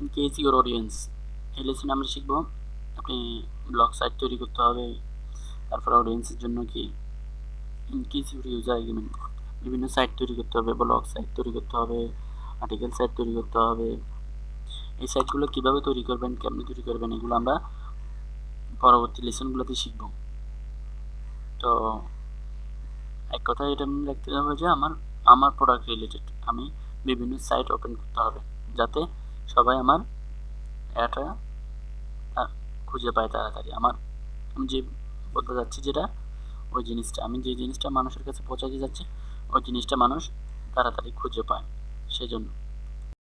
ইনকেস your audience এই লেসনে আমরা শিখব। আপনি ব্লগ সাইট তৈরি করতে হবে। তারপর অডিয়েন্সের জন্য কি? In case your user agreement বিভিন্ন সাইট তৈরি করতে হবে ব্লগ সাইট তৈরি করতে হবে আর্টিকেল সাইট তৈরি করতে হবে। এই সাইটগুলো কীভাবে তৈরি করবেন, কেমনি তৈরি করবেন, এগুলো আমরা পরবর্তী লেসনগুলোতে শিখব। তো, এক কথায় এটা মনে রাখতে হবে যে আমার আমার প্রোডাক্ট রিলেটেড আমি বিভিন্ন সাইট ওপেন করতে হবে, যাতে সবাই আমার এটা খুঁজে পায় তাড়াতাড়ি। আমার, আমি যে বলতে যাচ্ছি যেটা, ওই জিনিসটা, আমি যে জিনিসটা মানুষের কাছে পৌঁছাতে যাচ্ছি, ওই জিনিসটা মানুষ তাড়াতাড়ি খুঁজে পায়। সেজন্য।